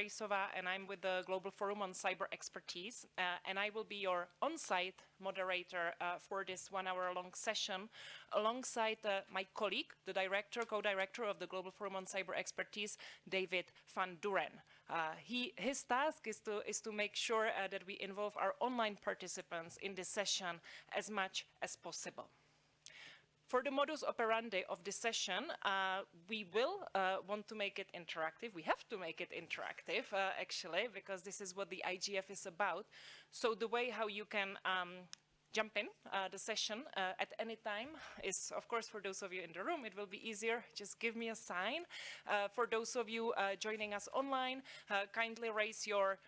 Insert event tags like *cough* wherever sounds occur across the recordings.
Reisova, and I'm with the Global Forum on Cyber Expertise, uh, and I will be your on-site moderator uh, for this one-hour-long session, alongside uh, my colleague, the director, co-director of the Global Forum on Cyber Expertise, David van Duuren. Uh, he, his task is to, is to make sure uh, that we involve our online participants in this session as much as possible. For the modus operandi of this session, uh, we will uh, want to make it interactive. We have to make it interactive, uh, actually, because this is what the IGF is about. So the way how you can um, jump in uh, the session uh, at any time is, of course, for those of you in the room, it will be easier. Just give me a sign. Uh, for those of you joining us online, kindly raise your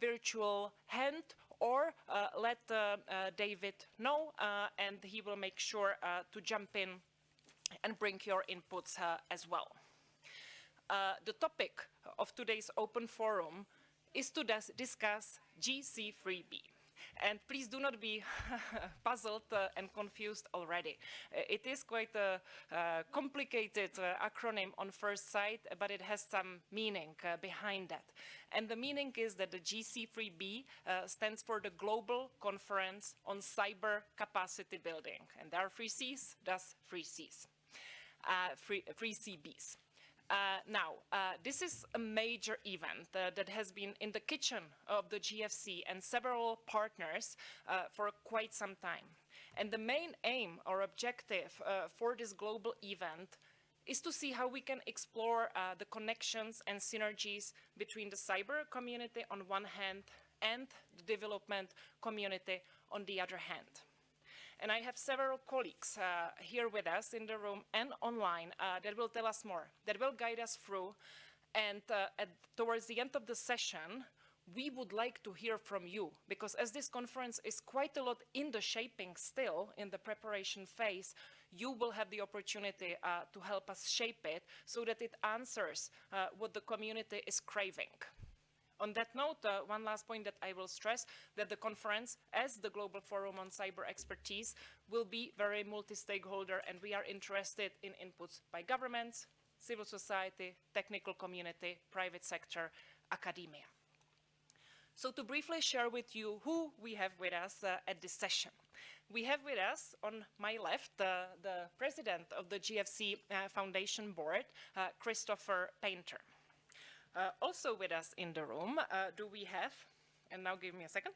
virtual hand or uh, let uh, uh, David know and he will make sure to jump in and bring your inputs as well. the topic of today's open forum is to discuss GC3B. And please do not be *laughs* puzzled uh, and confused already. Uh, it is quite a uh, complicated acronym on first sight, but it has some meaning behind that. And the meaning is that the GC3B stands for the Global Conference on Cyber Capacity Building. And there are three Cs, thus three Cs, three, three CBs. Uh, now, uh, this is a major event uh, that has been in the kitchen of the GFC and several partners uh, for quite some time. And the main aim or objective uh, for this global event is to see how we can explore uh, the connections and synergies between the cyber community on one hand and the development community on the other hand. And I have several colleagues uh, here with us in the room and online uh, that will tell us more, that will guide us through. And uh, at, towards the end of the session, we would like to hear from you because as this conference is quite a lot in the shaping still in the preparation phase, you will have the opportunity uh, to help us shape it so that it answers uh, what the community is craving. On that note, uh, one last point that I will stress, that the conference, as the Global Forum on Cyber Expertise, will be very multi-stakeholder and we are interested in inputs by governments, civil society, technical community, private sector, academia. So to briefly share with you who we have with us uh, at this session. We have with us on my left uh, the president of the GFC uh, Foundation Board, uh, Christopher Painter. Uh, also with us in the room, uh, do we have, and now give me a second,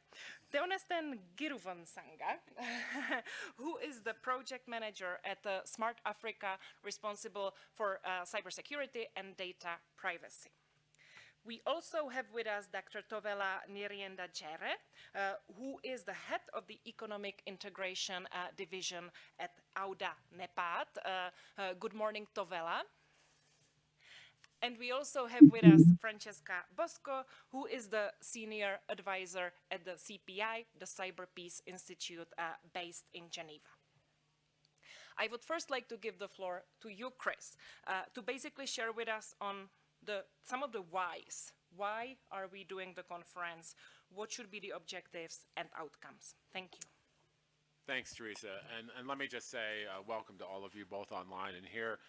Theonesten Giruvansanga, *laughs* who is the project manager at uh, Smart Africa, responsible for uh, cybersecurity and data privacy. We also have with us Dr. Towela Nyirenda Jere, uh, who is the head of the Economic Integration uh, Division at AUDA NEPAD. Good morning, Towela. And we also have with us Francesca Bosco, who is the senior advisor at the CPI, the Cyber Peace Institute uh, based in Geneva. I would first like to give the floor to you, Chris, uh, to basically share with us on the, some of the whys. Why are we doing the conference? What should be the objectives and outcomes? Thank you. Thanks, Teresa. And, and let me just say uh, welcome to all of you, both online and here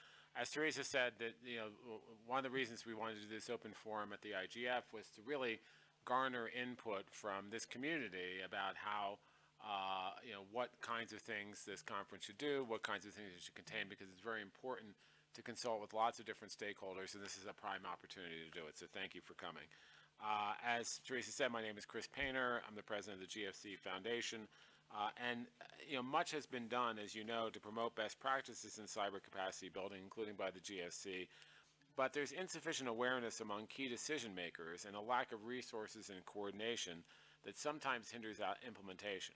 as Teresa said, that you know one of the reasons we wanted to do this open forum at the IGF was to really garner input from this community about how uh, you know what kinds of things this conference should do, what kinds of things it should contain, because it's very important to consult with lots of different stakeholders, and this is a prime opportunity to do it. So thank you for coming. Uh, as Teresa said, my name is Chris Painter. I'm the president of the GFC Foundation. Uh, and you know, much has been done, as you know, to promote best practices in cyber capacity building, including by the GFC. But there's insufficient awareness among key decision makers and a lack of resources and coordination that sometimes hinders implementation.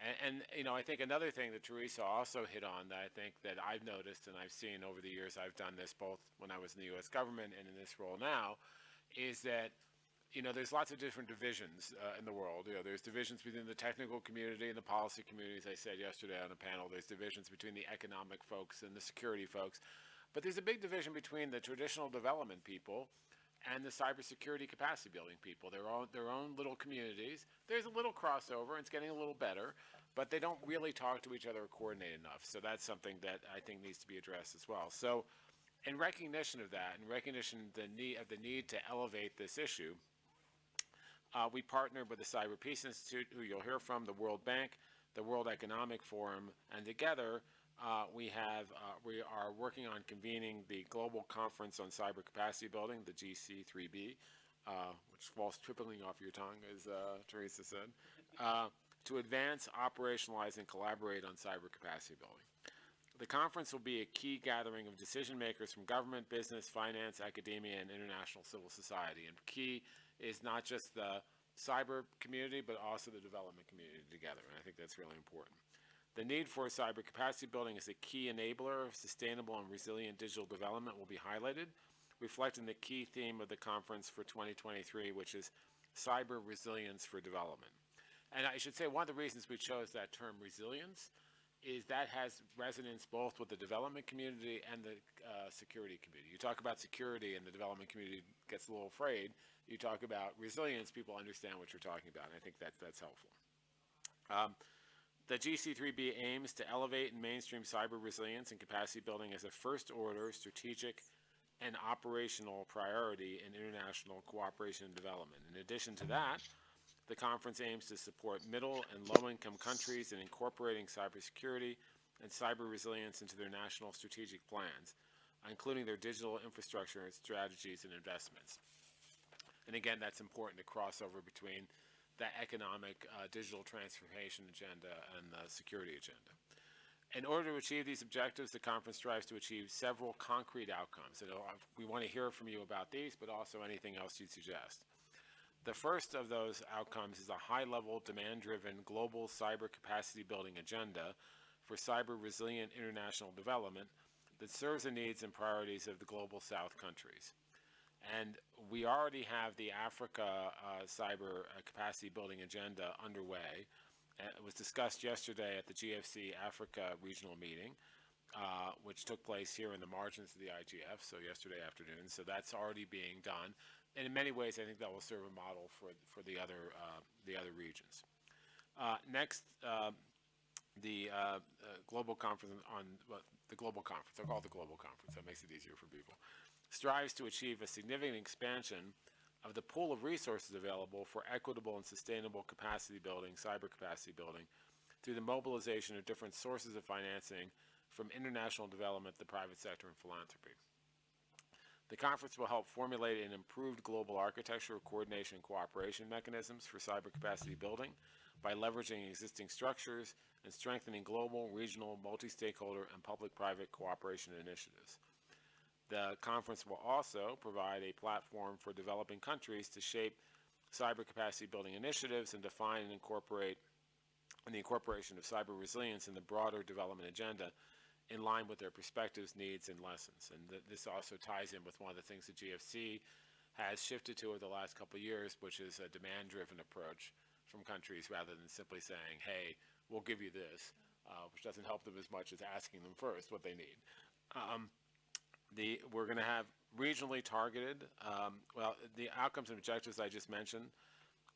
And, and, you know, I think another thing that Teresa also hit on that I think that I've noticed and I've seen over the years I've done this both when I was in the U.S. government and in this role now, is that you know, there's lots of different divisions uh, in the world. You know, there's divisions between the technical community and the policy community, as I said yesterday on a panel. There's divisions between the economic folks and the security folks. But there's a big division between the traditional development people and the cybersecurity capacity building people. Their own, their own little communities. There's a little crossover, and it's getting a little better, but they don't really talk to each other or coordinate enough. So that's something that I think needs to be addressed as well. So In recognition of that, in recognition the need, of the need to elevate this issue, uh, we partnered with the Cyber Peace Institute, who you'll hear from, the World Bank, the World Economic Forum, and together uh, we have uh, we are working on convening the Global Conference on Cyber Capacity Building, the GC3B, uh, which falls tripling off your tongue, as uh, Teresa said, uh, to advance, operationalize, and collaborate on cyber capacity building. The conference will be a key gathering of decision makers from government, business, finance, academia, and international civil society. And key is not just the cyber community, but also the development community together. And I think that's really important. The need for cyber capacity building as a key enabler of sustainable and resilient digital development will be highlighted, reflecting the key theme of the conference for 2023, which is cyber resilience for development. And I should say one of the reasons we chose that term resilience is that has resonance both with the development community and the uh, security community. You talk about security and the development community gets a little afraid. You talk about resilience, people understand what you're talking about. And I think that, that's helpful. Um, the GC3B aims to elevate and mainstream cyber resilience and capacity building as a first order strategic and operational priority in international cooperation and development. In addition to that, the conference aims to support middle and low-income countries in incorporating cybersecurity and cyber resilience into their national strategic plans, including their digital infrastructure strategies and investments. And again, that's important to cross over between the economic uh, digital transformation agenda and the security agenda. In order to achieve these objectives, the conference strives to achieve several concrete outcomes. And uh, we want to hear from you about these, but also anything else you'd suggest. The first of those outcomes is a high-level, demand-driven global cyber capacity building agenda for cyber resilient international development that serves the needs and priorities of the global south countries. And we already have the Africa uh, cyber uh, capacity building agenda underway. It was discussed yesterday at the GFC Africa regional meeting, uh, which took place here in the margins of the IGF, so yesterday afternoon. So that's already being done and in many ways, I think that will serve a model for for the other uh, the other regions. Next, the global conference on the global conference. I'll call it the global conference. That makes it easier for people. Strives to achieve a significant expansion of the pool of resources available for equitable and sustainable capacity building, cyber capacity building, through the mobilization of different sources of financing from international development, the private sector, and philanthropy. The conference will help formulate an improved global architecture of coordination and cooperation mechanisms for cyber capacity building by leveraging existing structures and strengthening global, regional, multi-stakeholder, and public-private cooperation initiatives. The conference will also provide a platform for developing countries to shape cyber capacity building initiatives and define and incorporate the incorporation of cyber resilience in the broader development agenda in line with their perspectives, needs, and lessons. And th this also ties in with one of the things the GFC has shifted to over the last couple of years, which is a demand-driven approach from countries rather than simply saying, hey, we'll give you this, uh, which doesn't help them as much as asking them first what they need. Um, the, we're going to have regionally targeted, um, well, the outcomes and objectives I just mentioned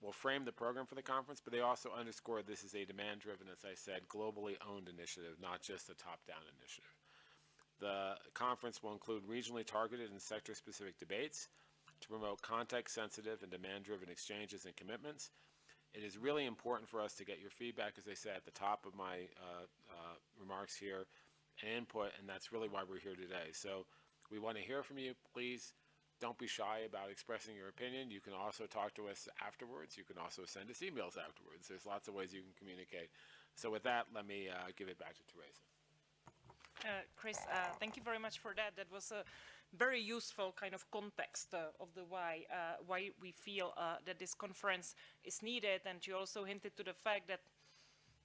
will frame the program for the conference, but they also underscore this is a demand-driven, as I said, globally owned initiative, not just a top-down initiative. The conference will include regionally targeted and sector-specific debates to promote context-sensitive and demand-driven exchanges and commitments. It is really important for us to get your feedback, as I said at the top of my uh, uh, remarks here, and input, and that's really why we're here today. So we want to hear from you. Please don't be shy about expressing your opinion. You can also talk to us afterwards. You can also send us emails afterwards. There's lots of ways you can communicate. So with that, let me uh, give it back to Teresa. Uh, Chris, uh, thank you very much for that. That was a very useful kind of context uh, of the why uh, why we feel uh, that this conference is needed, and you also hinted to the fact that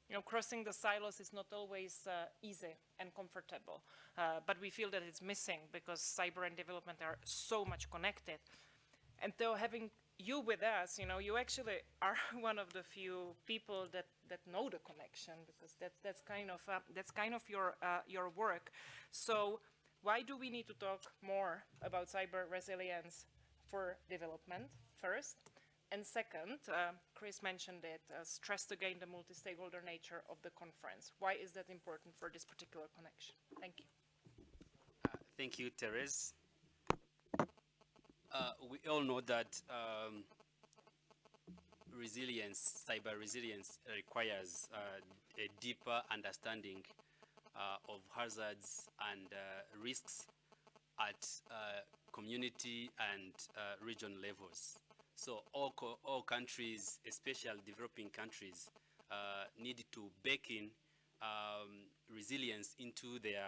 you know, crossing the silos is not always uh, easy and comfortable, uh, but we feel that it's missing because cyber and development are so much connected. And though having you with us, you know, you actually are *laughs* one of the few people that, that know the connection because that's, that's kind of, uh, that's kind of your, your work. So why do we need to talk more about cyber resilience for development first? And second, uh, Chris mentioned it, uh, again the multi-stakeholder nature of the conference. Why is that important for this particular connection? Thank you. Uh, thank you, Therese. Uh, we all know that um, resilience, cyber resilience requires uh, a deeper understanding of hazards and uh, risks at uh, community and uh, region levels. So all, all countries, especially developing countries, need to bake in um, resilience into their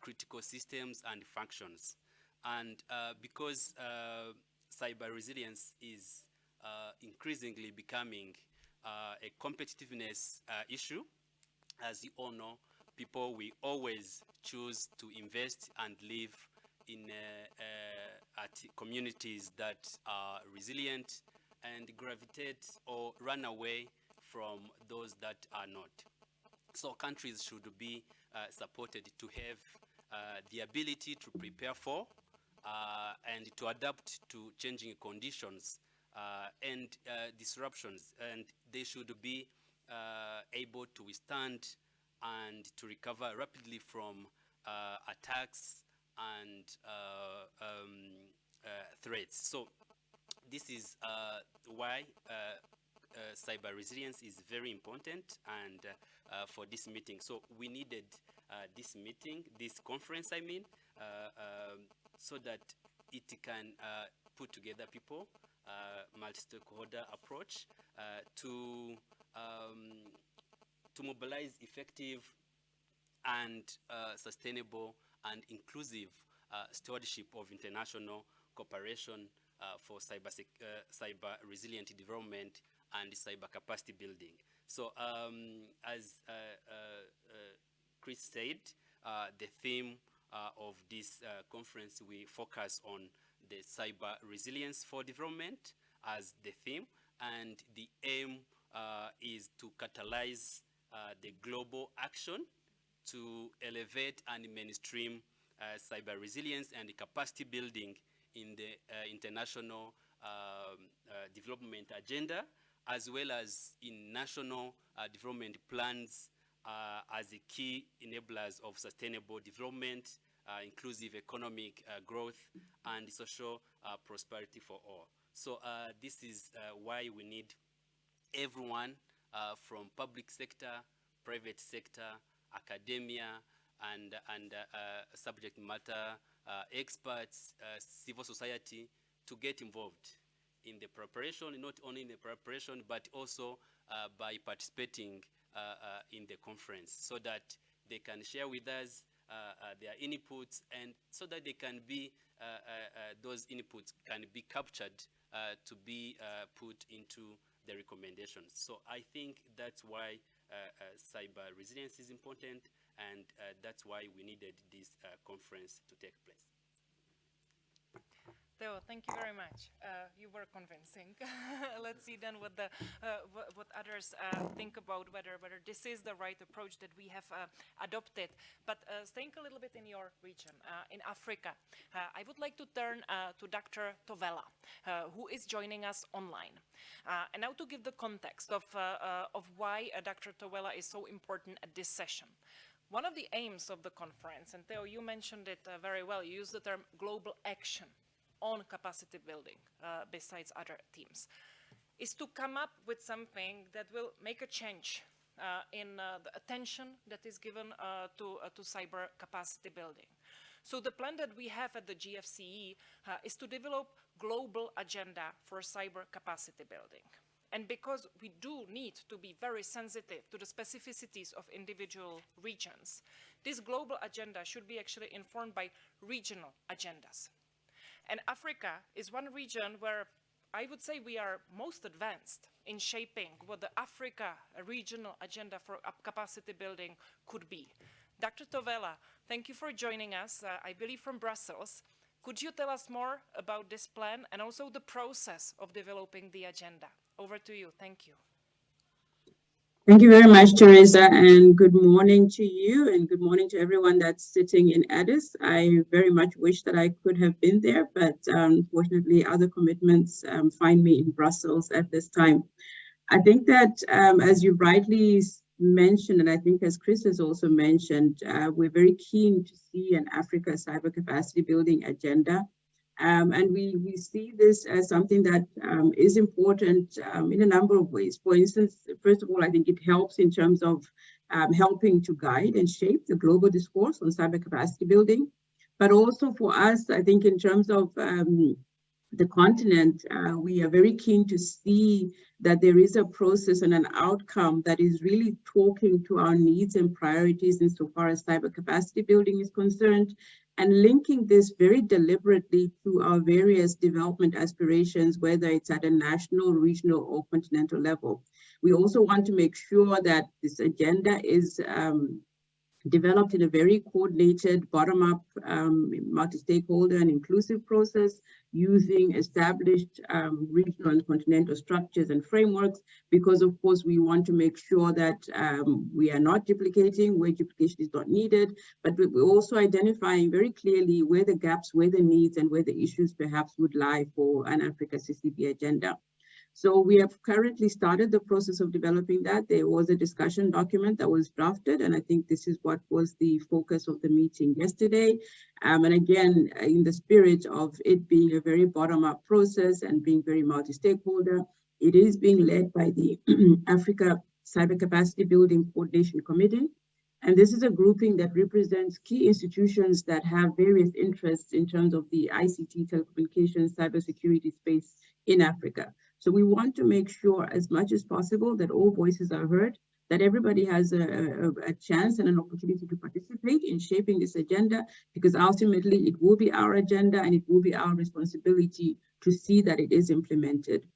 critical systems and functions. And because cyber resilience is uh, increasingly becoming uh, a competitiveness uh, issue. As you all know, people will always choose to invest and live in at communities that are resilient and gravitate or run away from those that are not. So countries should be uh, supported to have uh, the ability to prepare for uh, and to adapt to changing conditions uh, and uh, disruptions, and they should be uh, able to withstand and to recover rapidly from attacks and um, threats. So this is why cyber resilience is very important and for this meeting. So we needed this meeting, this conference, I mean, um, so that it can uh, put together people uh, multi-stakeholder approach uh, to um, to mobilize effective and uh, sustainable and inclusive stewardship of international cooperation for cyber, cyber resilient development and cyber capacity building. So um, as uh, uh, Chris said, uh, the theme of this conference, we focus on the cyber resilience for development as the theme and the aim uh, is to catalyze uh, the global action to elevate and mainstream uh, cyber resilience and capacity building in the uh, international um, uh, development agenda as well as in national uh, development plans as the key enablers of sustainable development uh, inclusive economic uh, growth and social uh, prosperity for all. So this is why we need everyone from public sector, private sector, academia, and, and subject matter experts, civil society to get involved in the preparation, not only in the preparation, but also uh, by participating uh, uh, in the conference so that they can share with us uh, uh, their inputs and so that they can be, uh, those inputs can be captured to be put into the recommendations. So I think that's why uh, uh, cyber resilience is important and uh, that's why we needed this conference to take place. Theo, thank you very much. Uh, you were convincing. *laughs* Let's see then what the uh, what, others uh, think about whether whether this is the right approach that we have uh, adopted. But uh, staying a little bit in your region, uh, in Africa, I would like to turn to Dr. Towela, who is joining us online. and now to give the context of of why Dr. Towela is so important at this session. One of the aims of the conference, and Theo, you mentioned it very well, you used the term global action on capacity building uh, besides other teams, is to come up with something that will make a change uh, in uh, the attention that is given uh, to, uh, to cyber capacity building. So the plan that we have at the GFCE uh, is to develop global agenda for cyber capacity building. And because we do need to be very sensitive to the specificities of individual regions, this global agenda should be actually informed by regional agendas. And Africa is one region where I would say we are most advanced in shaping what the Africa regional agenda for capacity building could be. Dr. Towela, thank you for joining us, uh, I believe from Brussels. Could you tell us more about this plan and also the process of developing the agenda? Over to you. Thank you. Thank you very much, Teresa, and good morning to you and good morning to everyone that's sitting in Addis. I very much wish that I could have been there, but unfortunately other commitments um, find me in Brussels at this time. I think that um, as you rightly mentioned, and I think as Chris has also mentioned, uh, we're very keen to see an Africa cyber capacity building agenda. Um, and we, we see this as something that um, is important um, in a number of ways. For instance, first of all, I think it helps in terms of um, helping to guide and shape the global discourse on cyber capacity building. But also for us, I think in terms of um, the continent, uh, we are very keen to see that there is a process and an outcome that is really talking to our needs and priorities insofar as cyber capacity building is concerned, and linking this very deliberately to our various development aspirations, whether it's at a national, regional, or continental level. We also want to make sure that this agenda is um, developed in a very coordinated, bottom-up, um, multi-stakeholder and inclusive process using established um, regional and continental structures and frameworks, because of course we want to make sure that um, we are not duplicating where duplication is not needed, but we're also identifying very clearly where the gaps, where the needs, and where the issues perhaps would lie for an Africa CCB agenda. So we have currently started the process of developing that. There was a discussion document that was drafted, and I think this is what was the focus of the meeting yesterday. Um, and again, in the spirit of it being a very bottom-up process and being very multi-stakeholder, it is being led by the *clears throat* Africa Cyber Capacity Building Coordination Committee. And this is a grouping that represents key institutions that have various interests in terms of the ICT telecommunications cybersecurity space in Africa. So we want to make sure as much as possible that all voices are heard, that everybody has a, a, a, chance and an opportunity to participate in shaping this agenda, because ultimately it will be our agenda and it will be our responsibility to see that it is implemented.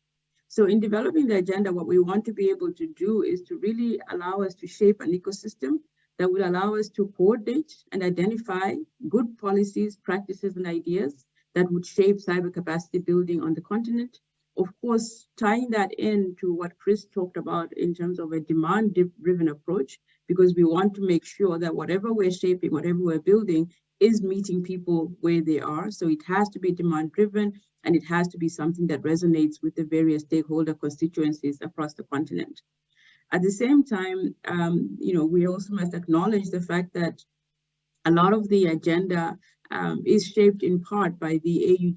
So in developing the agenda, what we want to be able to do is to really allow us to shape an ecosystem that will allow us to coordinate and identify good policies, practices, and ideas that would shape cyber capacity building on the continent of course, tying that in to what Chris talked about in terms of a demand-driven approach, because we want to make sure that whatever we're shaping, whatever we're building, is meeting people where they are. So it has to be demand-driven, and it has to be something that resonates with the various stakeholder constituencies across the continent. At the same time, um, you know, we also must acknowledge the fact that a lot of the agenda um, is shaped in part by the AU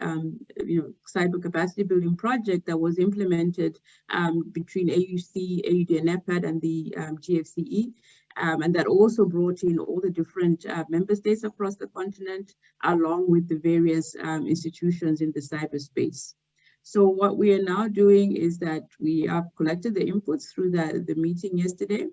um, you know, cyber capacity building project that was implemented um, between AUC, AUD and the um, GFCE. Um, and that also brought in all the different uh, member states across the continent, along with the various um, institutions in the cyberspace. So what we are now doing is that we have collected the inputs through the, the meeting yesterday,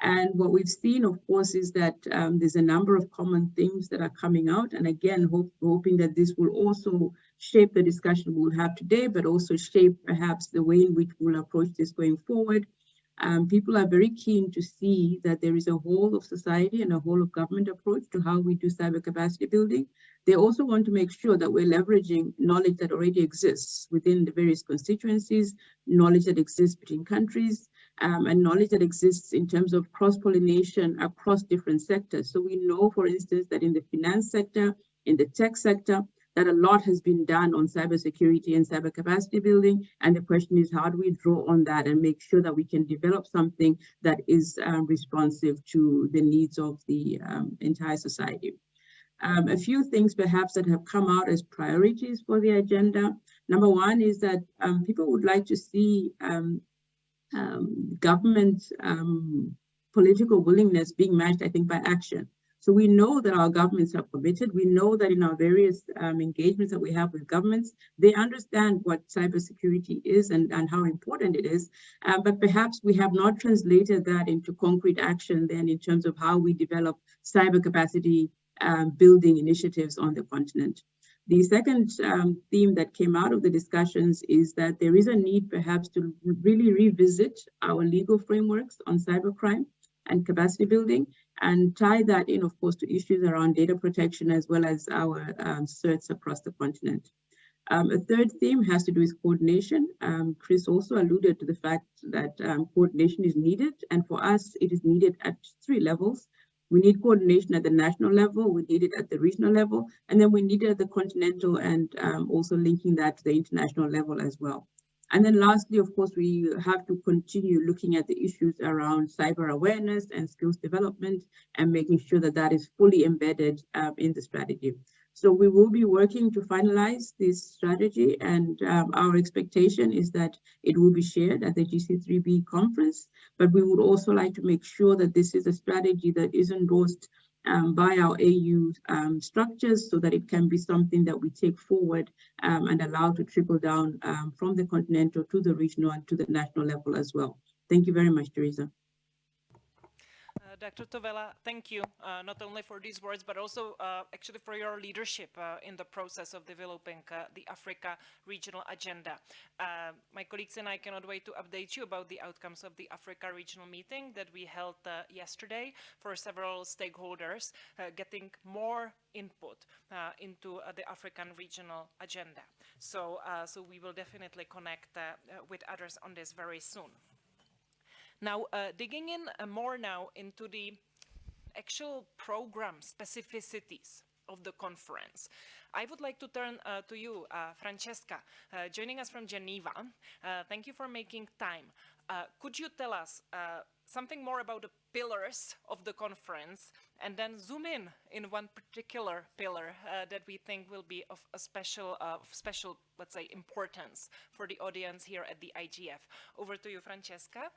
and what we've seen, of course, is that um, there's a number of common themes that are coming out. And again, hope, hoping that this will also shape the discussion we'll have today, but also shape perhaps the way in which we'll approach this going forward. Um, people are very keen to see that there is a whole of society and a whole of government approach to how we do cyber capacity building. They also want to make sure that we're leveraging knowledge that already exists within the various constituencies, knowledge that exists between countries, um, and knowledge that exists in terms of cross-pollination across different sectors. So we know, for instance, that in the finance sector, in the tech sector, that a lot has been done on cybersecurity and cyber capacity building. And the question is, how do we draw on that and make sure that we can develop something that is um, responsive to the needs of the um, entire society? Um, a few things perhaps that have come out as priorities for the agenda. Number one is that um, people would like to see um, government um, political willingness being matched, I think, by action. So we know that our governments are committed. We know that in our various um, engagements that we have with governments, they understand what cybersecurity is and, and how important it is. Uh, but perhaps we have not translated that into concrete action then in terms of how we develop cyber capacity um, building initiatives on the continent. The second um, theme that came out of the discussions is that there is a need perhaps to really revisit our legal frameworks on cybercrime and capacity building and tie that in, of course, to issues around data protection as well as our um, certs across the continent. Um, a third theme has to do with coordination. Um, Chris also alluded to the fact that um, coordination is needed, and for us, it is needed at three levels. We need coordination at the national level, we need it at the regional level, and then we need it at the continental and um, also linking that to the international level as well. And then lastly, of course, we have to continue looking at the issues around cyber awareness and skills development and making sure that that is fully embedded um, in the strategy. So we will be working to finalize this strategy and um, our expectation is that it will be shared at the GC3B conference, but we would also like to make sure that this is a strategy that is endorsed um, by our AU um, structures so that it can be something that we take forward um, and allow to trickle down um, from the continental to the regional and to the national level as well. Thank you very much, Teresa. Dr. Towela, thank you uh, not only for these words, but also uh, actually for your leadership uh, in the process of developing uh, the Africa regional agenda. Uh, my colleagues and I cannot wait to update you about the outcomes of the Africa regional meeting that we held uh, yesterday for several stakeholders, getting more input into the African regional agenda. So, so we will definitely connect with others on this very soon. Now, uh, digging in uh, more now into the actual program specificities of the conference. I would like to turn uh, to you, uh, Francesca, uh, joining us from Geneva. Uh, thank you for making time. could you tell us something more about the pillars of the conference and then zoom in in one particular pillar that we think will be of a special, special, let's say, importance for the audience here at the IGF. Over to you, Francesca.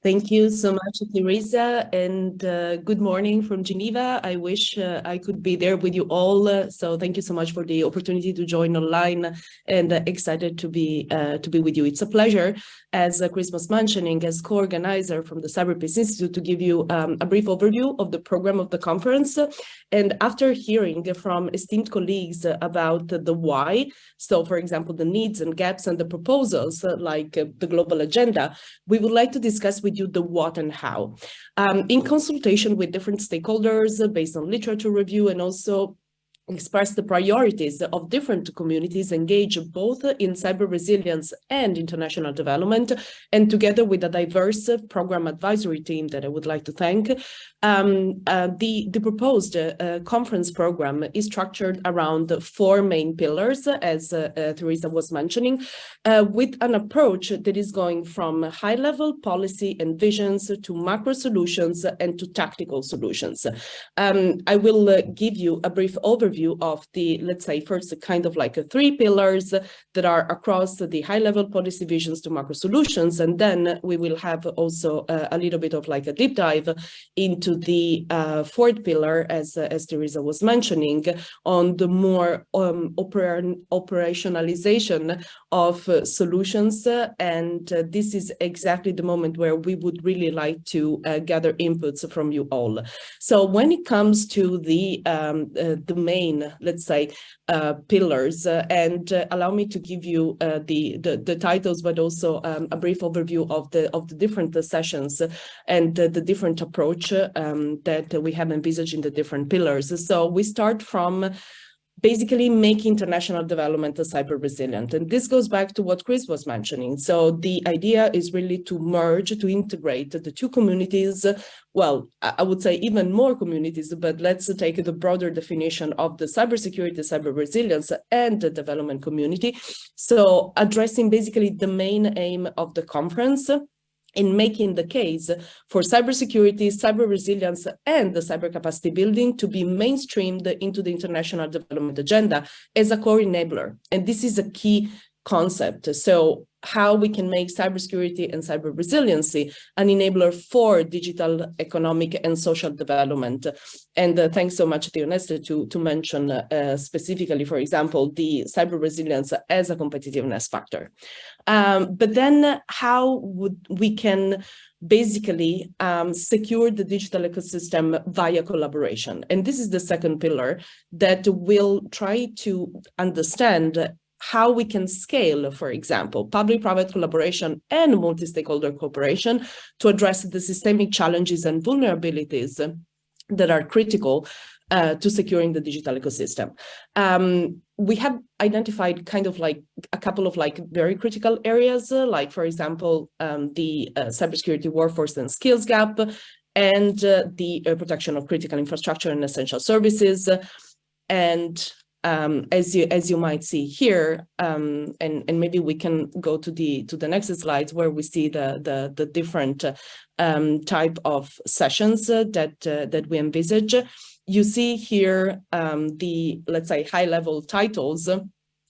Thank you so much, Teresa, and uh, good morning from Geneva. I wish uh, I could be there with you all. Uh, so thank you so much for the opportunity to join online and uh, excited to be uh, to be with you. It's a pleasure, as uh, Chris was mentioning, as co-organizer from the Cyberpeace Institute to give you um, a brief overview of the program of the conference. And after hearing from esteemed colleagues about the why, so for example, the needs and gaps and the proposals like the global agenda, we would like to discuss with you the what and how. Um, in consultation with different stakeholders uh, based on literature review and also express the priorities of different communities engaged both in cyber resilience and international development and together with a diverse program advisory team that I would like to thank um, uh, the, the proposed uh, conference program is structured around four main pillars as uh, uh Teresa was mentioning uh, with an approach that is going from high level policy and visions to macro solutions and to tactical solutions. Um, I will uh, give you a brief overview overview of the, let's say, first kind of like three pillars that are across the high level policy visions to macro solutions. And then we will have also a, a little bit of like a deep dive into the uh, fourth pillar, as, uh, as Teresa was mentioning, on the more um, oper operationalization of uh, solutions. and uh, this is exactly the moment where we would really like to uh, gather inputs from you all. So when it comes to the, um, uh, the main let's say, uh, pillars. Uh, and uh, allow me to give you uh, the, the, the titles, but also um, a brief overview of the of the different sessions and the different approach um, that we have envisaged in the different pillars. So we start from basically make international development a cyber resilient. And this goes back to what Chris was mentioning. So the idea is really to merge, to integrate the two communities, well, I would say even more communities, but let's take the broader definition of the cybersecurity, cyber resilience and the development community. So addressing basically the main aim of the conference in making the case for cybersecurity, cyber resilience, and the cyber capacity building to be mainstreamed into the international development agenda as a core enabler. And this is a key concept. So how we can make cybersecurity and cyber resiliency an enabler for digital economic and social development. And uh, thanks so much, Tioneste, to, to mention uh, specifically, for example, the cyber resilience as a competitiveness factor. Um, but then how would we can basically um, secure the digital ecosystem via collaboration. And this is the second pillar that will try to understand how we can scale, for example, public-private collaboration and multi-stakeholder cooperation to address the systemic challenges and vulnerabilities that are critical uh, to securing the digital ecosystem. Um, we have identified kind of like a couple of like very critical areas, uh, like for example, um, the uh, cybersecurity workforce and skills gap and uh, the protection of critical infrastructure and essential services. And um, as you as you might see here, um, and and maybe we can go to the to the next slides where we see the the the different um, type of sessions uh, that uh, that we envisage. You see here um, the let's say high level titles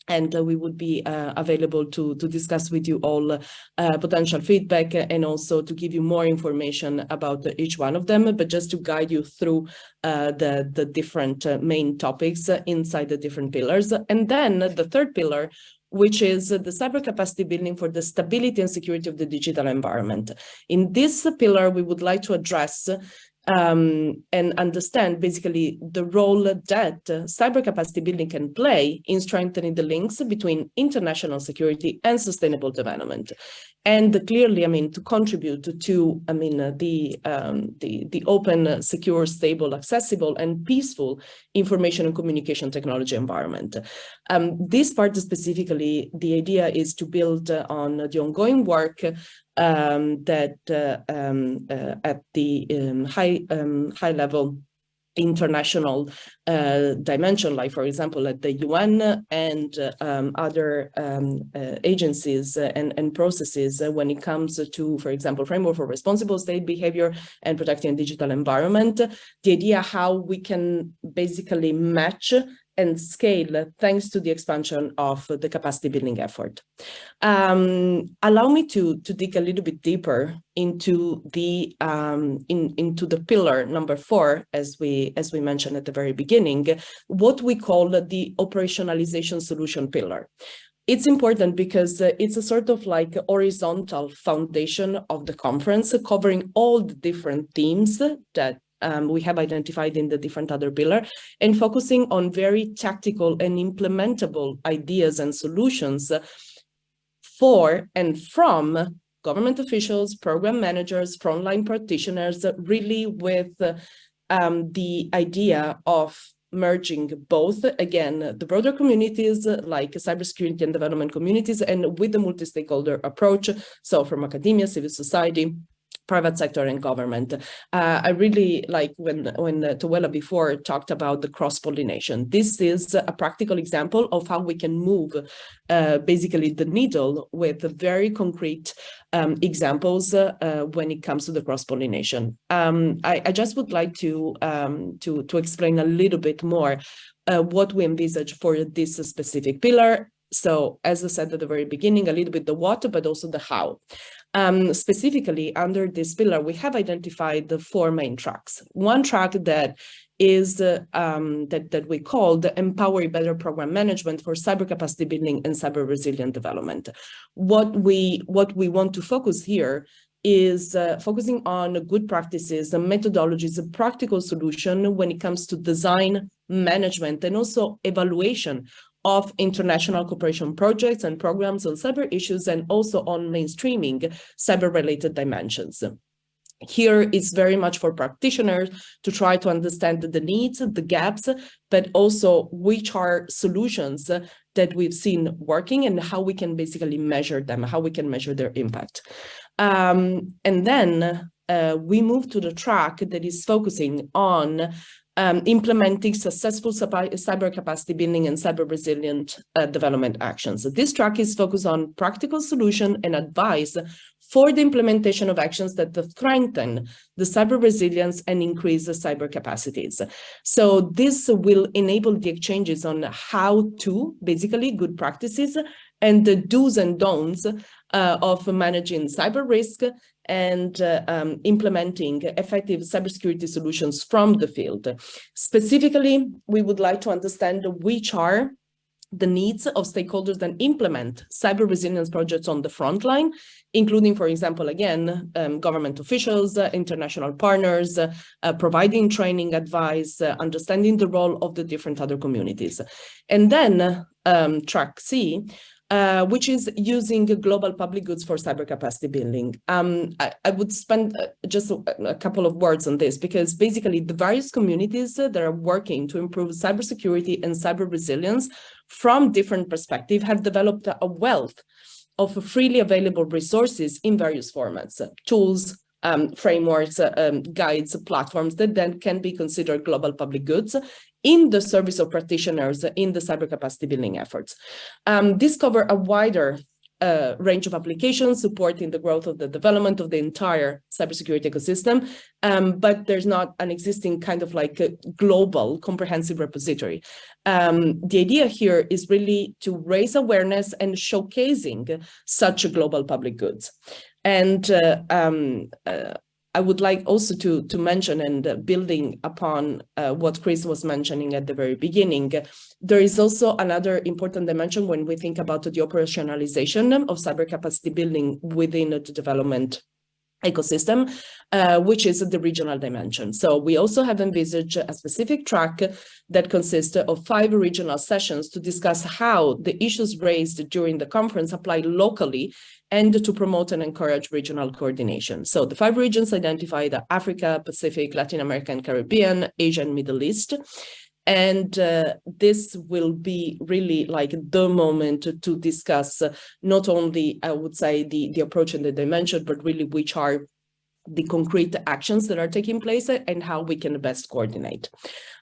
and uh, we would be uh, available to, to discuss with you all uh, potential feedback and also to give you more information about each one of them, but just to guide you through uh, the, the different uh, main topics inside the different pillars. And then the third pillar which is the cyber capacity building for the stability and security of the digital environment. In this pillar, we would like to address um, and understand basically the role that uh, cyber capacity building can play in strengthening the links between international security and sustainable development. And clearly, I mean, to contribute to, I mean, uh, the, um, the, the open, uh, secure, stable, accessible, and peaceful information and communication technology environment. Um, this part specifically, the idea is to build uh, on the ongoing work um, that uh, um, uh, at the um, high um, high level international uh, dimension, like for example at the UN and uh, um, other um, uh, agencies and, and processes when it comes to, for example, framework for responsible state behavior and protecting digital environment, the idea how we can basically match and scale thanks to the expansion of the capacity building effort. Um, allow me to, to dig a little bit deeper into the um, in, into the pillar number four, as we as we mentioned at the very beginning, what we call the operationalization solution pillar. It's important because uh, it's a sort of like horizontal foundation of the conference covering all the different themes that um, we have identified in the different other pillar and focusing on very tactical and implementable ideas and solutions for and from government officials, program managers, frontline practitioners, really with um, the idea of merging both, again, the broader communities like cybersecurity and development communities and with the multi-stakeholder approach. So from academia, civil society, private sector and government. Uh, I really like when, when uh, before talked about the cross-pollination. This is a practical example of how we can move uh, basically the needle with very concrete um, examples uh, when it comes to the cross-pollination. Um, I, I, just would like to, um, to, to explain a little bit more uh, what we envisage for this specific pillar so as I said at the very beginning, a little bit the what, but also the how. Um, specifically under this pillar, we have identified the four main tracks. One track that is uh, um, that, that we call the Empower Better Program Management for Cyber Capacity Building and Cyber Resilient Development. What we, what we want to focus here is uh, focusing on good practices and methodologies, a practical solution when it comes to design, management, and also evaluation of international cooperation projects and programs on cyber issues and also on mainstreaming cyber-related dimensions. Here it's very much for practitioners to try to understand the needs, the gaps, but also which are solutions that we've seen working and how we can basically measure them, how we can measure their impact. Um, and then uh, we move to the track that is focusing on um, implementing successful cyber capacity building and cyber resilient uh, development actions. So this track is focused on practical solution and advice for the implementation of actions that strengthen the cyber resilience and increase the cyber capacities. So this will enable the exchanges on how to, basically good practices, and the do's and don'ts uh, of managing cyber risk and uh, um, implementing effective cybersecurity solutions from the field. Specifically, we would like to understand which are the needs of stakeholders that implement cyber resilience projects on the front line, including, for example, again, um, government officials, uh, international partners, uh, uh, providing training advice, uh, understanding the role of the different other communities. And then um, track C, uh, which is using global public goods for cyber capacity building. Um, I, I, would spend uh, just a, a, couple of words on this because basically the various communities that are working to improve cybersecurity and cyber resilience from different perspectives have developed a wealth of freely available resources in various formats, tools, um, frameworks, uh, um, guides, platforms that then can be considered global public goods in the service of practitioners in the cyber capacity building efforts. Um, this cover a wider uh, range of applications supporting the growth of the development of the entire cybersecurity ecosystem, um, but there's not an existing kind of like a global comprehensive repository. Um, the idea here is really to raise awareness and showcasing such a global public goods. And uh, um, uh, I would like also to, to mention and uh, building upon uh, what Chris was mentioning at the very beginning, there is also another important dimension when we think about the operationalization of cyber capacity building within the development ecosystem, uh, which is the regional dimension. So we also have envisaged a specific track that consists of five regional sessions to discuss how the issues raised during the conference apply locally and to promote and encourage regional coordination. So the five regions identified are Africa, Pacific, Latin America and Caribbean, Asia and Middle East. And uh, this will be really like the moment to, discuss uh, not only, I would say, the, the approach and the dimension, but really which are the concrete actions that are taking place and how we can best coordinate.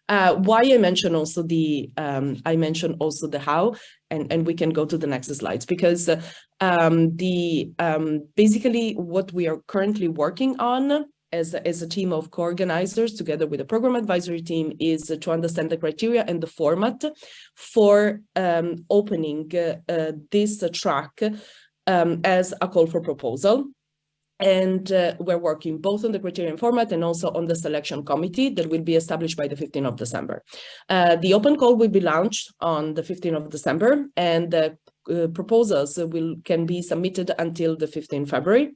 Uh, why I mentioned also the, um, I mentioned also the how, and, and we can go to the next slides because uh, um, the um, basically what we are currently working on as a, as a team of co-organizers together with the program advisory team is to understand the criteria and the format for um, opening uh, uh, this track um, as a call for proposal. And uh, we're working both on the criterion format and also on the selection committee that will be established by the 15th of December. Uh, the open call will be launched on the 15th of December and the uh, proposals will can be submitted until the 15th February.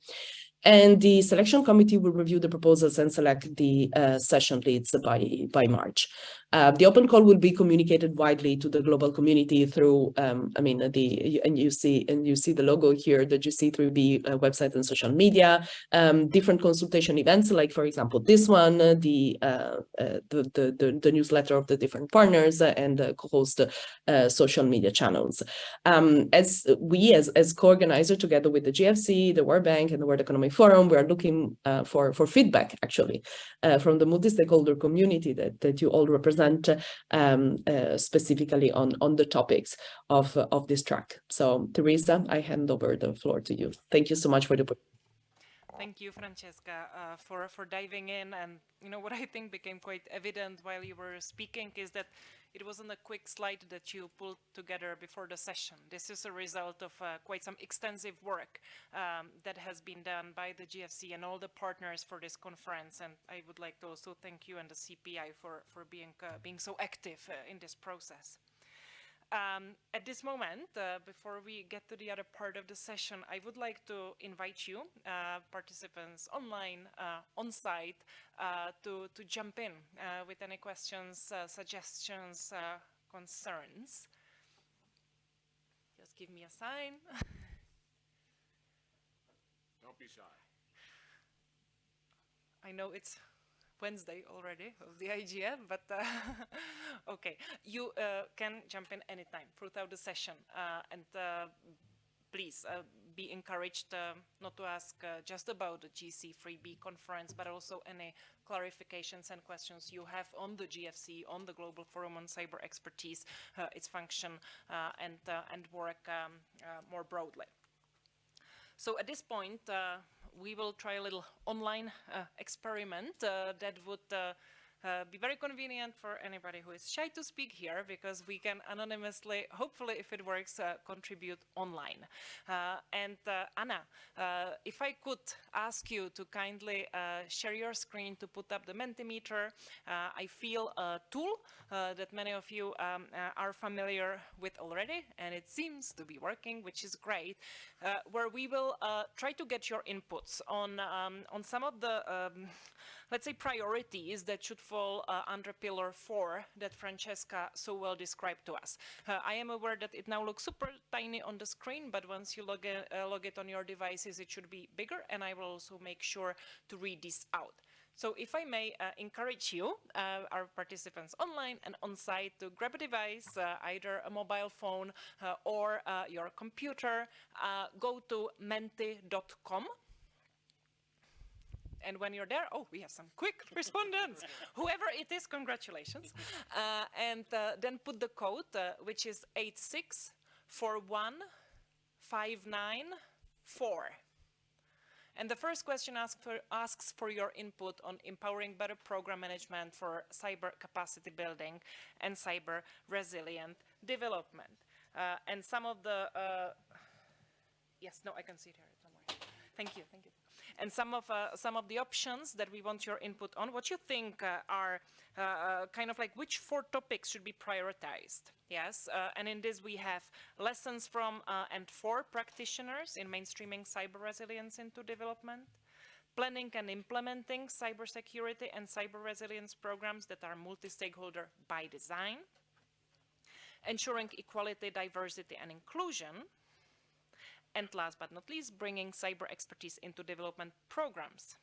And the selection committee will review the proposals and select the uh, session leads by, by March. Uh, the open call will be communicated widely to the global community through, um, I mean, the and you see and you see the logo here, the GC3B uh, website and social media, um, different consultation events, like for example this one, uh, the, uh, uh, the, the, the the newsletter of the different partners, and co-host social media channels. Um, as we, as as co-organizer, together with the GFC, the World Bank, and the World Economic Forum, we are looking for for feedback actually from the multi-stakeholder community that that you all represent present um, uh, specifically on, on the topics of, of this track. So Teresa, I hand over the floor to you. Thank you so much for the Thank you, Francesca, uh, for, for diving in. And, you know, what I think became quite evident while you were speaking is that it wasn't a quick slide that you pulled together before the session. This is a result of uh, quite some extensive work um, that has been done by the GFC and all the partners for this conference. And I would like to also thank you and the CPI for, for being, uh, being so active uh, in this process. Um, at this moment, uh, before we get to the other part of the session, I would like to invite you, uh, participants online, uh, on site, uh, to, to jump in uh, with any questions, uh, suggestions, concerns. Just give me a sign. Don't be shy. I know it's Wednesday already of the *laughs* IGF, but uh, *laughs* okay, you uh, can jump in anytime throughout the session uh, and uh, please uh, be encouraged not to ask just about the GC3B conference, but also any clarifications and questions you have on the GFC, on the Global Forum on Cyber Expertise, its function and, and work um, more broadly. So at this point, we will try a little online uh, experiment uh, that would uh, be very convenient for anybody who is shy to speak here because we can anonymously, hopefully if it works, uh, contribute online. Uh, and uh, Anna, if I could ask you to kindly share your screen to put up the Mentimeter, I feel a tool that many of you um, are familiar with already and it seems to be working, which is great, where we will try to get your inputs on, um, on some of the um, let's say, priorities that should uh, under pillar four that Francesca so well described to us. Uh, I am aware that it now looks super tiny on the screen, but once you log, uh, log it on your devices, it should be bigger, and I will also make sure to read this out. So if I may uh, encourage you, uh, our participants online and on-site to grab a device, uh, either a mobile phone uh, or uh, your computer, uh, go to menti.com And when you're there, oh, we have some quick *laughs* respondents. Whoever it is, congratulations. *laughs* Uh, and uh, then put the code, uh, which is 8641594. And the first question asks for, asks for your input on empowering better program management for cyber capacity building and cyber resilient development. Uh, and some of the, uh, yes, no, I can see it here, don't worry. Thank you, thank you. And some of, uh, some of the options that we want your input on, what you think uh, are uh, kind of like which four topics should be prioritized? Yes, and in this we have lessons from and for practitioners in mainstreaming cyber resilience into development, planning and implementing cybersecurity and cyber resilience programs that are multi-stakeholder by design, ensuring equality, diversity, and inclusion. And last but not least, bringing cyber expertise into development programs.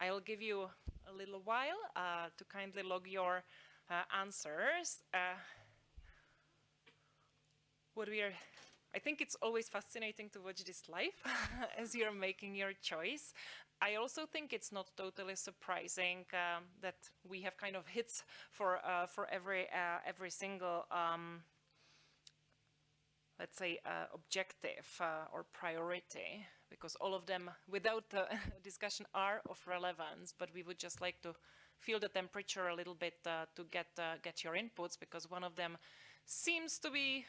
I'll give you a little while uh, to kindly log your uh, answers. Uh, what we are, I think it's always fascinating to watch this live *laughs* as you're making your choice. I also think it's not totally surprising um, that we have kind of hits for uh, for every uh, every single um, let's say uh, objective uh, or priority because all of them without the *laughs* discussion are of relevance but we would just like to feel the temperature a little bit uh, to get uh, get your inputs because one of them seems to be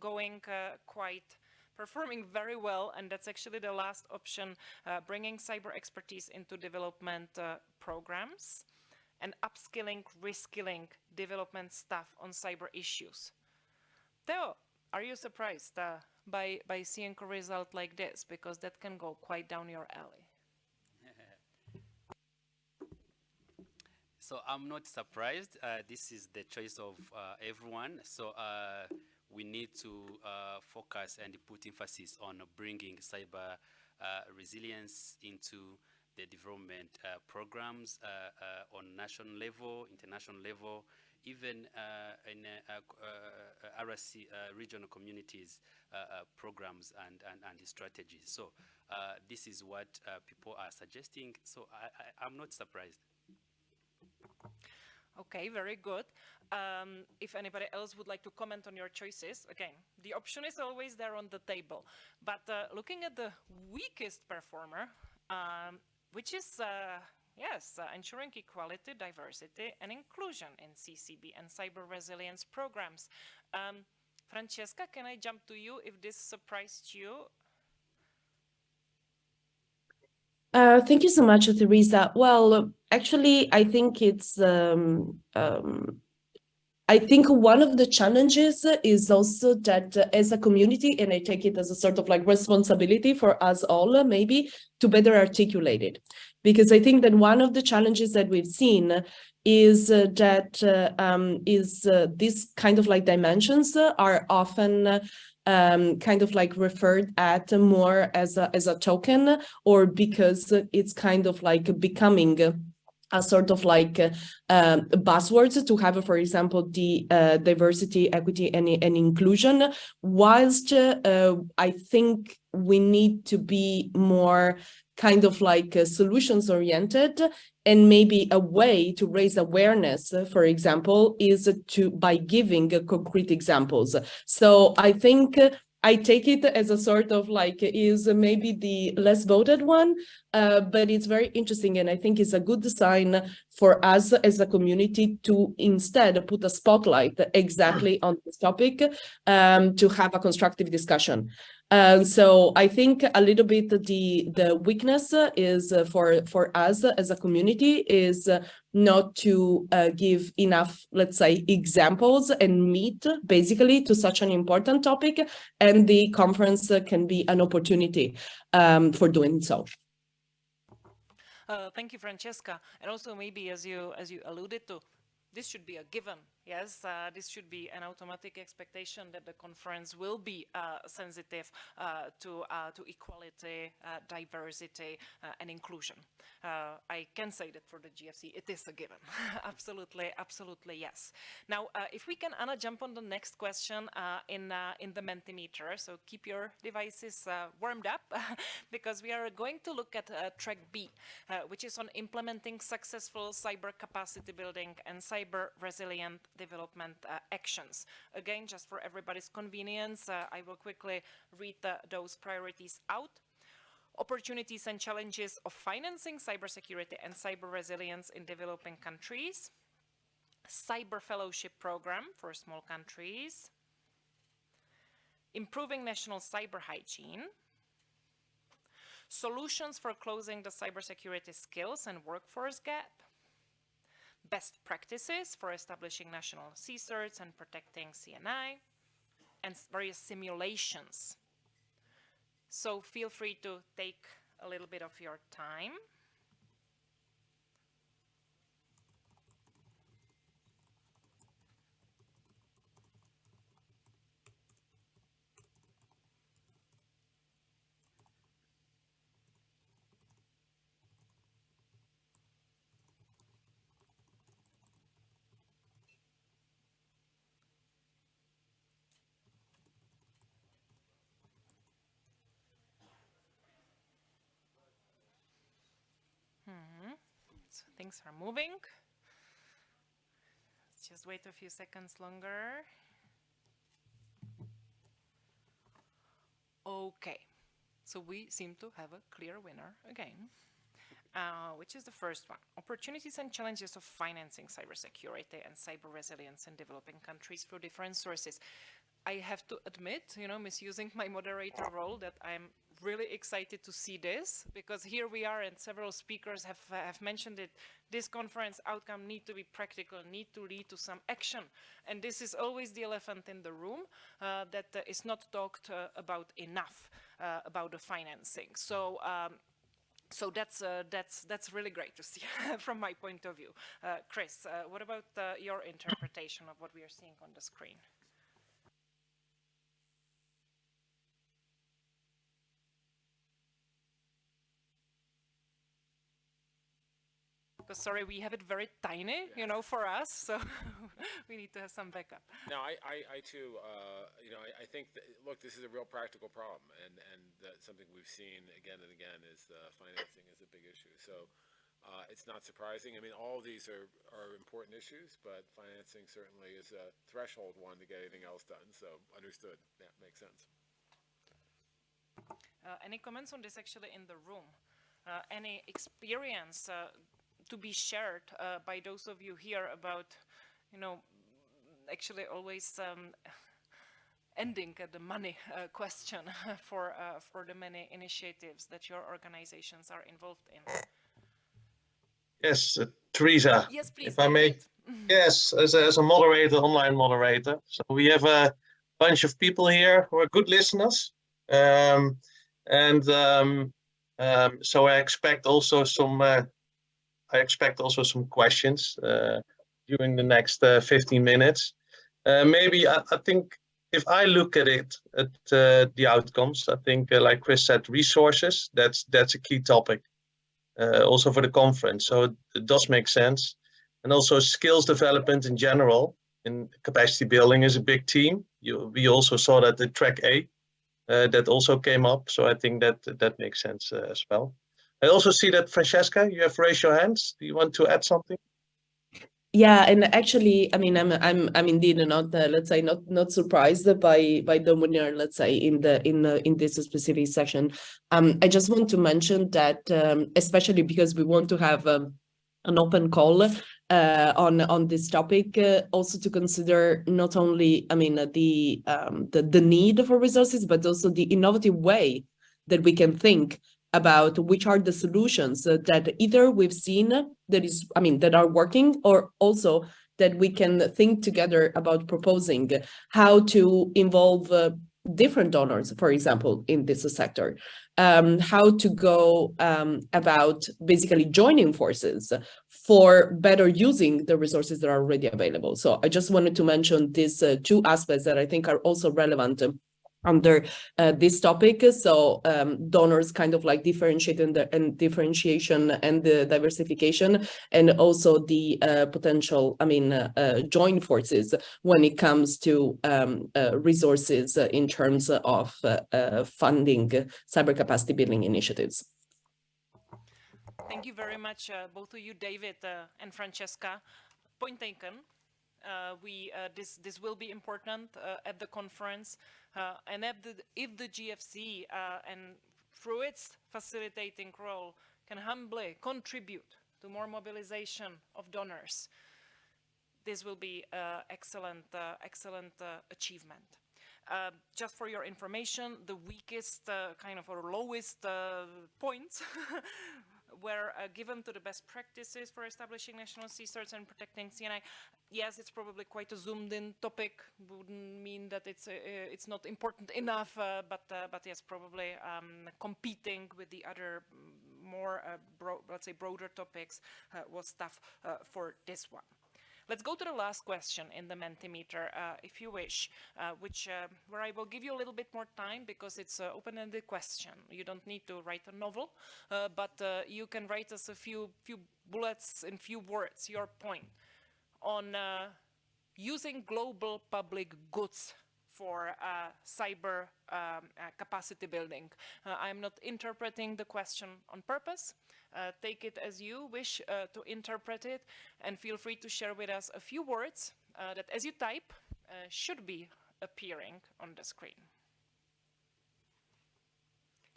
going quite performing very well, and that's actually the last option, uh, bringing cyber expertise into development uh, programs and upskilling, reskilling development staff on cyber issues. Theo, are you surprised uh, by, by seeing a result like this? Because that can go quite down your alley. *laughs* So I'm not surprised. Uh, this is the choice of uh, everyone. So uh, we need to uh, focus and put emphasis on bringing cyber uh, resilience into the development programs on national level, international level, even uh, in RSC regional communities programs and, and, and strategies. So this is what people are suggesting. So I, I, I'm not surprised. Okay, very good. Um, if anybody else would like to comment on your choices, again, the option is always there on the table. But uh, looking at the weakest performer, um, which is, uh, yes, uh, ensuring equality, diversity, and inclusion in CCB and cyber resilience programs. Um, Francesca, can I jump to you if this surprised you? Uh, thank you so much, Teresa. Well, actually, I think it's, um, um, I think one of the challenges is also that uh, as a community, and I take it as a sort of like responsibility for us all, uh, maybe, to better articulate it. Because I think that one of the challenges that we've seen is uh, that uh, um, is uh, this kind of like dimensions are often um, kind of like referred at more as a, as a token or because it's kind of like becoming a sort of like uh, buzzwords to have, for example, the uh, diversity, equity, and, and inclusion, whilst uh, I think we need to be more kind of like uh, solutions oriented and maybe a way to raise awareness, uh, for example, is to by giving uh, concrete examples. So I think I take it as a sort of like is maybe the less voted one, uh, but it's very interesting and I think it's a good sign for us as a community to instead put a spotlight exactly on this topic um, to have a constructive discussion. Um, so I think a little bit the the weakness is uh, for for us as a community is not to uh, give enough, let's say, examples and meet basically to such an important topic, and the conference can be an opportunity um, for doing so. Uh, thank you, Francesca. And also maybe as you as you alluded to, this should be a given Yes, uh, this should be an automatic expectation that the conference will be uh, sensitive uh, to, uh, to equality, uh, diversity, uh, and inclusion. I can say that for the GFC, it is a given. *laughs* absolutely, absolutely, yes. Now, if we can, Anna, jump on the next question in, in the Mentimeter. So keep your devices warmed up *laughs* because we are going to look at track B, which is on implementing successful cyber capacity building and cyber resilient development uh, actions. Again, just for everybody's convenience, uh, I will quickly read the, those priorities out. Opportunities and challenges of financing cybersecurity and cyber resilience in developing countries. Cyber fellowship program for small countries. Improving national cyber hygiene. Solutions for closing the cybersecurity skills and workforce gap best practices for establishing national CSIRTs and protecting CNI, and various simulations. So feel free to take a little bit of your time. Things are moving. Let's just wait a few seconds longer. Okay, so we seem to have a clear winner again. Uh, which is the first one. Opportunities and challenges of financing cybersecurity and cyber resilience in developing countries through different sources. I have to admit, you know, misusing my moderator role that I'm really excited to see this because here we are and several speakers have, uh, have mentioned it. This conference outcome need to be practical, need to lead to some action. And this is always the elephant in the room uh, that uh, is not talked uh, about enough uh, about the financing. So um, so that's uh, that's that's really great to see *laughs* from my point of view. Uh, Chris, uh, what about your interpretation of what we are seeing on the screen? Because sorry, we have it very tiny, you know, for us, so *laughs* we need to have some backup. No, I, I, I too, uh, you know, I, I think, that, look, this is a real practical problem, and, and something we've seen again and again is uh, financing is a big issue. So uh, it's not surprising. I mean, all of these are, are important issues, but financing certainly is a threshold one to get anything else done. So understood. Yeah, makes sense. Uh, any comments on this actually in the room? Uh, any experience uh, to be shared uh, by those of you here about, you know, actually always um, ending at the money uh, question *laughs* for uh, for the many initiatives that your organizations are involved in. Yes, uh, Teresa. Yes, please. If I may. *laughs* yes, as a, as a moderator, online moderator. So we have a bunch of people here who are good listeners. Um, and um, um, so I expect also some uh, I expect also some questions uh, during the next uh, 15 minutes. Uh, maybe I, I, think if I look at it, at uh, the outcomes, I think, uh, like Chris said, resources, that's that's a key topic uh, also for the conference. So it, does make sense. And also skills development in general in capacity building is a big team. You, we also saw that the track A, that also came up. So I think that that makes sense as well. I also see that Francesca, you have raised your hands. Do you want to add something? Yeah, and actually, I mean, I'm I'm I'm indeed not uh, let's say not not surprised by by the winner. Let's say in the in the, in this specific section. Um, I just want to mention that um, especially because we want to have um, an open call uh, on on this topic, uh, also to consider not only I mean the um, the the need for resources, but also the innovative way that we can think about which are the solutions that either we've seen that is, I mean, that are working or also that we can think together about proposing how to involve uh, different donors, for example, in this sector, um, how to go um, about basically joining forces for better using the resources that are already available. So I just wanted to mention these uh, two aspects that I think are also relevant under uh, this topic. So um, donors kind of like differentiating the and differentiation and the diversification and also the uh, potential, I mean, uh, uh joint forces when it comes to um, uh, resources in terms of uh, funding cyber capacity building initiatives. Thank you very much, both of you, David and Francesca. Point taken. We this this will be important at the conference, and if the, if the GFC and through its facilitating role can humbly contribute to more mobilization of donors, this will be uh, excellent, uh, excellent uh, achievement. just for your information, the weakest kind of or lowest points *laughs* were uh, given to the best practices for establishing national CSIRTs and protecting CNI. Yes, it's probably quite a zoomed in topic, wouldn't mean that it's, uh, uh, it's not important enough, but, but yes, probably um, competing with the other mm, more, let's say, broader topics was tough for this one. Let's go to the last question in the Mentimeter, uh, if you wish, uh, which uh, where I will give you a little bit more time because it's an open-ended question. You don't need to write a novel, uh, but uh, you can write us a few few bullets in few words, your point on uh, using global public goods for uh, cyber um, uh, capacity building. Uh, I'm not interpreting the question on purpose. Uh, take it as you wish uh, to interpret it and feel free to share with us a few words uh, that as you type should be appearing on the screen.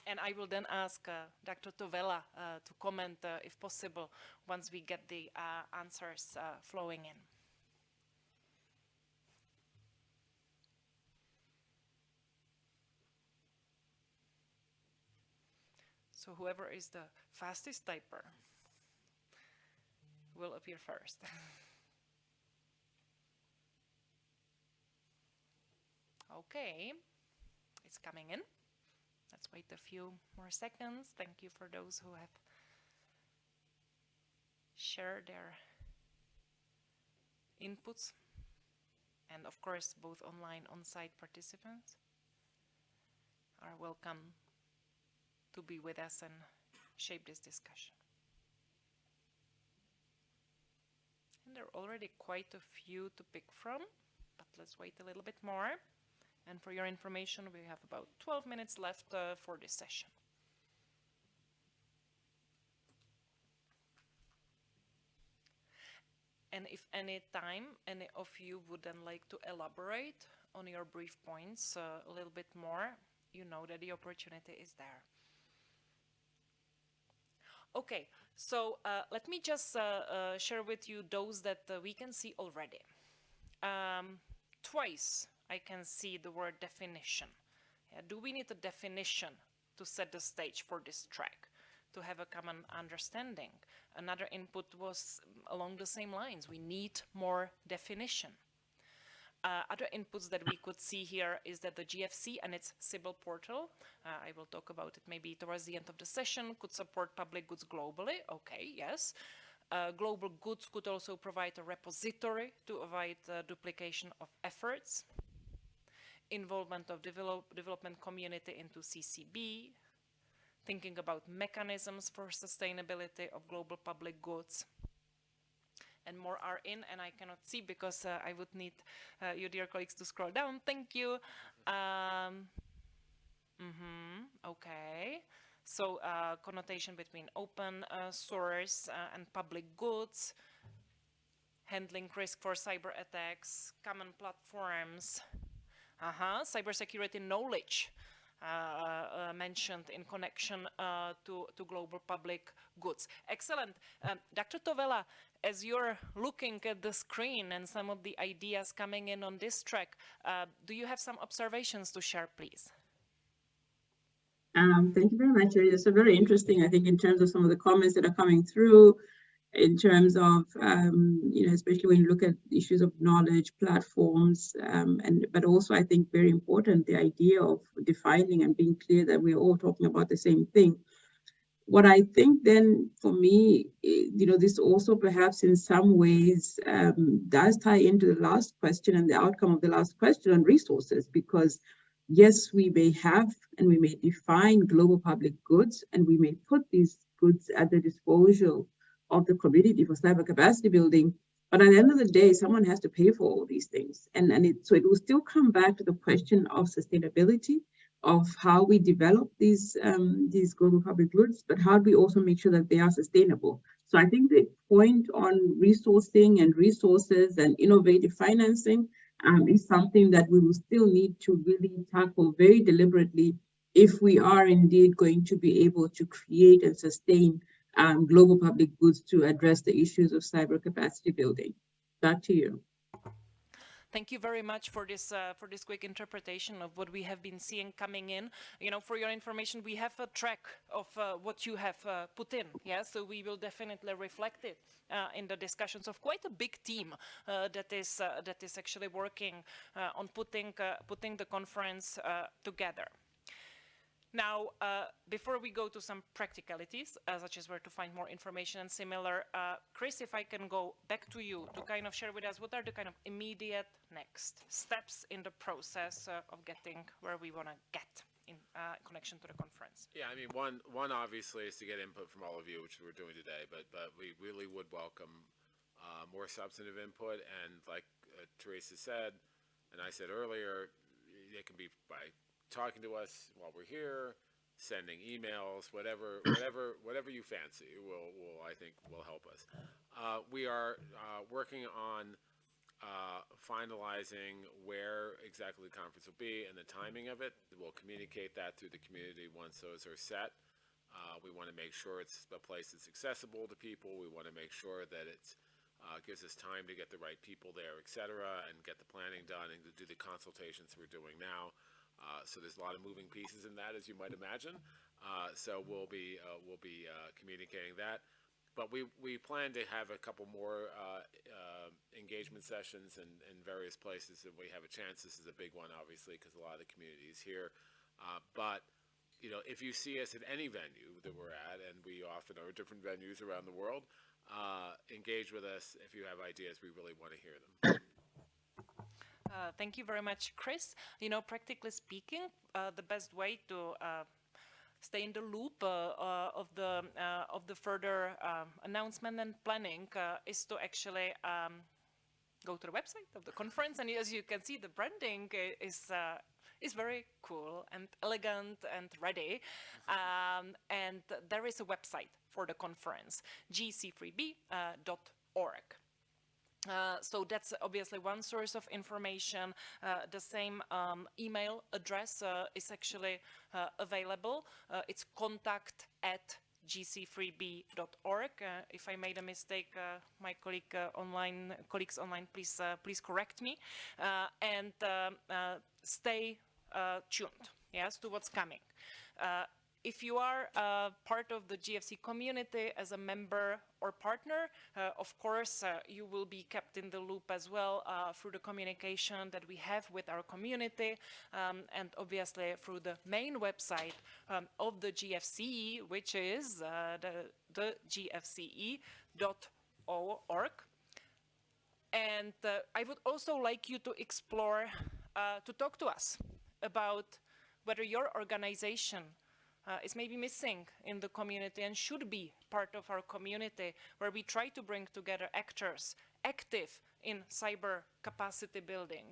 And I will then ask Dr. Towela to comment, if possible, once we get the answers flowing in. So whoever is the fastest typer will appear first. *laughs* okay, it's coming in. Let's wait a few more seconds. Thank you for those who have shared their inputs and of course both online on-site participants are welcome to be with us and shape this discussion. And there are already quite a few to pick from, but let's wait a little bit more. And for your information, we have about 12 minutes left uh, for this session. And if any time any of you would then like to elaborate on your brief points uh, a little bit more, you know that the opportunity is there. Okay, so uh, let me just uh, uh, share with you those that uh, we can see already. Um, twice I can see the word definition. Yeah, do we need a definition to set the stage for this track? To have a common understanding. Another input was along the same lines. We need more definition. Uh, other inputs that we could see here is that the GFC and its Cybil portal, uh, I will talk about it maybe towards the end of the session, could support public goods globally. Okay, yes. Uh, global goods could also provide a repository to avoid duplication of efforts. Involvement of develop development community into CCB, thinking about mechanisms for sustainability of global public goods, and more are in and I cannot see because uh, I would need uh, you dear colleagues to scroll down. Thank you. Um, mm -hmm, okay. So uh, connotation between open uh, source uh, and public goods, handling risk for cyber attacks, common platforms, uh-huh, cybersecurity knowledge, uh, uh, mentioned in connection uh, to, to global public goods. Excellent. Um, Dr. Towela, as you're looking at the screen and some of the ideas coming in on this track, uh, do you have some observations to share, please? Um, thank you very much. It's a very interesting, I think, in terms of some of the comments that are coming through in terms of, um, you know, especially when you look at issues of knowledge, platforms, um, and but also I think very important, the idea of defining and being clear that we're all talking about the same thing. What I think then for me, eh, you know, this also perhaps in some ways um, does tie into the last question and the outcome of the last question on resources, because yes, we may have and we may define global public goods and we may put these goods at the disposal of the community for cyber capacity building. But at the end of the day, someone has to pay for all these things. And, and it, so it will still come back to the question of sustainability, of how we develop these, um, these global public goods, but how do we also make sure that they are sustainable? So I think the point on resourcing and resources and innovative financing um, is something that we will still need to really tackle very deliberately if we are indeed going to be able to create and sustain um, global public goods to address the issues of cyber capacity building. Back to you. Thank you very much for this uh, for this quick interpretation of what we have been seeing coming in. You know, for your information, we have a track of uh, what you have uh, put in. Yeah, so we will definitely reflect it uh, in the discussions of quite a big team uh, that is uh, that is actually working on putting putting the conference together. Now, uh, before we go to some practicalities, uh, such as where to find more information and similar, uh, Chris, if I can go back to you to kind of share with us what are the kind of immediate next steps in the process uh, of getting where we want to get in uh, connection to the conference. Yeah, I mean, one one obviously is to get input from all of you, which we're doing today, but but we really would welcome uh, more substantive input, and like Teresa said, and I said earlier, it can be by talking to us while we're here, sending emails, whatever, *clears throat* whatever, whatever you fancy will, will I think will help us. Uh, we are uh, working on uh, finalizing where exactly the conference will be and the timing of it. We'll communicate that through the community once those are set. Uh, we want to make sure it's a place that's accessible to people. We want to make sure that it uh, gives us time to get the right people there, et cetera, and get the planning done and to do the consultations we're doing now. Uh, so there's a lot of moving pieces in that, as you might imagine. Uh, so we'll be uh, we'll be uh, communicating that. But we, we plan to have a couple more uh, engagement sessions in, in various places if we have a chance. This is a big one, obviously, because a lot of the community is here. but you know, if you see us at any venue that we're at, and we often are at different venues around the world, engage with us. If you have ideas, we really want to hear them. Uh, thank you very much, Chris. You know, practically speaking, uh, the best way to uh, stay in the loop uh, uh, of the of the further um, announcement and planning is to actually um, go to the website of the conference. And as you can see, the branding is is very cool and elegant and ready. Um, and there is a website for the conference, gc3b.org. Uh, so that's obviously one source of information. Uh, the same um, email address uh, is actually uh, available. Uh, it's contact at gc3b.org. if I made a mistake, my colleague online, colleagues online, please please correct me. and um, stay tuned, yes, to what's coming if you are uh, part of the GFC community as a member or partner, uh, of course, uh, you will be kept in the loop as well uh, through the communication that we have with our community um, and obviously through the main website um, of the GFCE, which is uh, the, the gfce.org. And uh, I would also like you to explore, to talk to us about whether your organization uh, is maybe missing in the community and should be part of our community where we try to bring together actors active in cyber capacity building,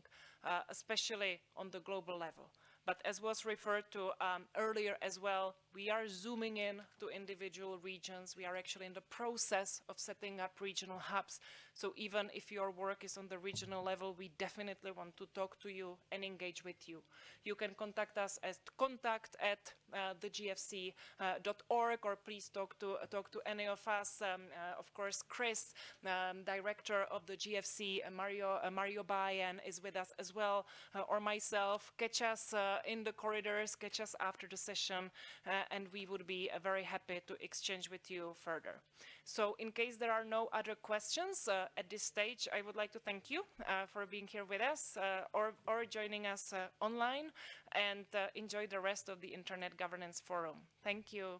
uh, especially on the global level. But as was referred to um, earlier as well, we are zooming in to individual regions. We are actually in the process of setting up regional hubs. So even if your work is on the regional level, we definitely want to talk to you and engage with you. You can contact us at contact at uh, thegfc.org uh, or please talk to uh, talk to any of us. Um, uh, of course, Chris, um, director of the GFC, uh, Mario uh, Mario Bayan is with us as well, or myself. Catch us in the corridors, catch us after the session, and we would be very happy to exchange with you further. So in case there are no other questions uh, at this stage, I would like to thank you uh, for being here with us uh, or, or joining us uh, online and uh, enjoy the rest of the Internet Governance Forum. Thank you.